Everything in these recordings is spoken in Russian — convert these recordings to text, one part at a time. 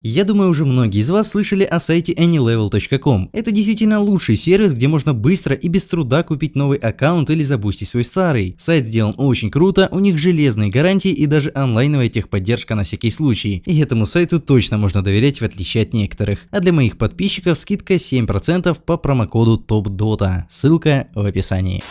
Я думаю, уже многие из вас слышали о сайте anylevel.com. Это действительно лучший сервис, где можно быстро и без труда купить новый аккаунт или забустить свой старый. Сайт сделан очень круто, у них железные гарантии и даже онлайновая техподдержка на всякий случай. И этому сайту точно можно доверять в отличие от некоторых. А для моих подписчиков скидка 7% по промокоду TOPDOTA. Ссылка в описании.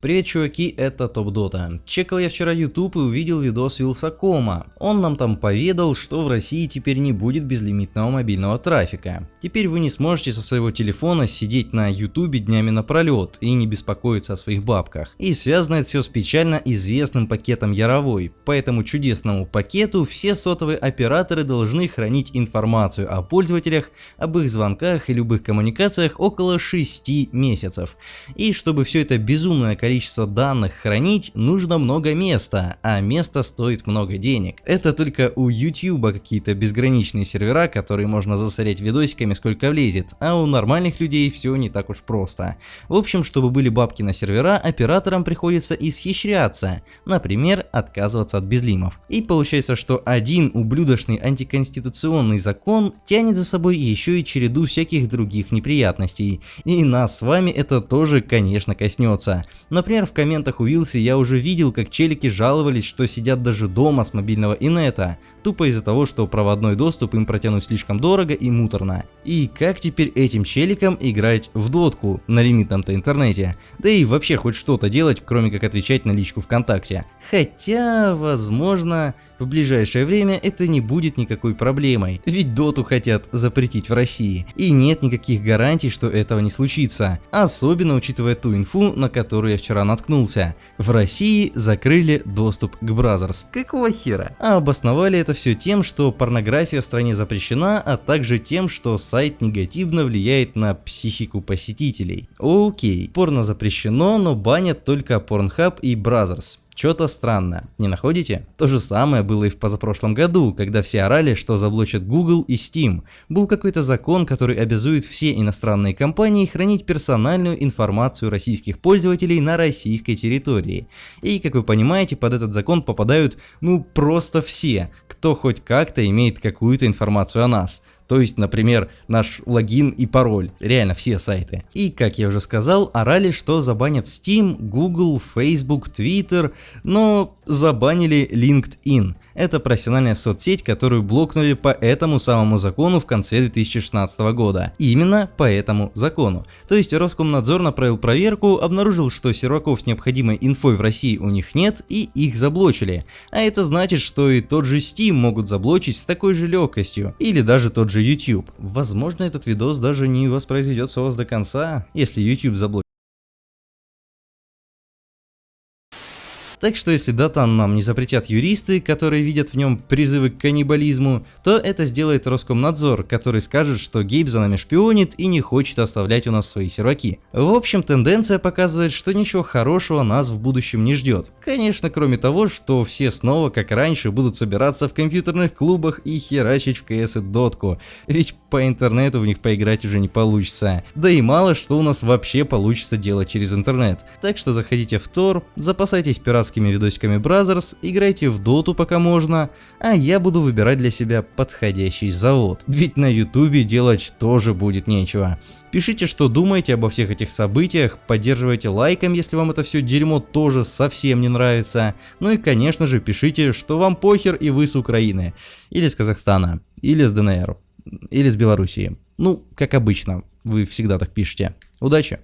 Привет, чуваки, это Топ Дота. Чекал я вчера YouTube и увидел видос Вилсакома. Он нам там поведал, что в России теперь не будет безлимитного мобильного трафика. Теперь вы не сможете со своего телефона сидеть на YouTube днями напролет и не беспокоиться о своих бабках. И связано это все с печально известным пакетом Яровой. По этому чудесному пакету все сотовые операторы должны хранить информацию о пользователях, об их звонках и любых коммуникациях около 6 месяцев. И чтобы все это безумное количество количество данных хранить, нужно много места, а место стоит много денег. Это только у YouTube какие-то безграничные сервера, которые можно засорять видосиками сколько влезет, а у нормальных людей все не так уж просто. В общем, чтобы были бабки на сервера, операторам приходится исхищряться, например, отказываться от безлимов. И получается, что один ублюдочный антиконституционный закон тянет за собой еще и череду всяких других неприятностей. И нас с вами это тоже, конечно, коснется. Например, в комментах у Вилси я уже видел, как челики жаловались, что сидят даже дома с мобильного инета, тупо из-за того, что проводной доступ им протянуть слишком дорого и муторно. И как теперь этим челикам играть в дотку на лимитном-то интернете? Да и вообще хоть что-то делать, кроме как отвечать на личку ВКонтакте. Хотя, возможно, в ближайшее время это не будет никакой проблемой, ведь доту хотят запретить в России. И нет никаких гарантий, что этого не случится, особенно учитывая ту инфу, на которую я вчера наткнулся. В России закрыли доступ к Brazzers. Какого хера? А обосновали это все тем, что порнография в стране запрещена, а также тем, что сайт негативно влияет на психику посетителей. Окей, порно запрещено, но банят только Pornhub и Brazzers. Что-то странно, не находите? То же самое было и в позапрошлом году, когда все орали, что заблочат Google и Steam. Был какой-то закон, который обязует все иностранные компании хранить персональную информацию российских пользователей на российской территории. И, как вы понимаете, под этот закон попадают, ну, просто все, кто хоть как-то имеет какую-то информацию о нас. То есть, например, наш логин и пароль. Реально все сайты. И, как я уже сказал, орали, что забанят Steam, Google, Facebook, Twitter, но забанили LinkedIn. Это профессиональная соцсеть, которую блокнули по этому самому закону в конце 2016 года. Именно по этому закону. То есть Роскомнадзор направил проверку, обнаружил, что серваков с необходимой инфой в России у них нет и их заблочили. А это значит, что и тот же Steam могут заблочить с такой же легкостью. Или даже тот же YouTube. Возможно этот видос даже не воспроизведется у вас до конца, если YouTube заблокирует. Так что если датан нам не запретят юристы, которые видят в нем призывы к каннибализму, то это сделает Роскомнадзор, который скажет, что Гейб за нами шпионит и не хочет оставлять у нас свои серваки. В общем, тенденция показывает, что ничего хорошего нас в будущем не ждет. Конечно, кроме того, что все снова, как раньше, будут собираться в компьютерных клубах и херачить в КС и дотку, ведь по интернету в них поиграть уже не получится. Да и мало что у нас вообще получится делать через интернет. Так что заходите в Тор, запасайтесь пиратским дурацкими видосиками Brothers, играйте в доту пока можно, а я буду выбирать для себя подходящий завод. Ведь на ютубе делать тоже будет нечего. Пишите, что думаете обо всех этих событиях, поддерживайте лайком, если вам это все дерьмо тоже совсем не нравится. Ну и конечно же пишите, что вам похер и вы с Украины, или с Казахстана, или с ДНР, или с Белоруссии. Ну, как обычно, вы всегда так пишете. Удачи!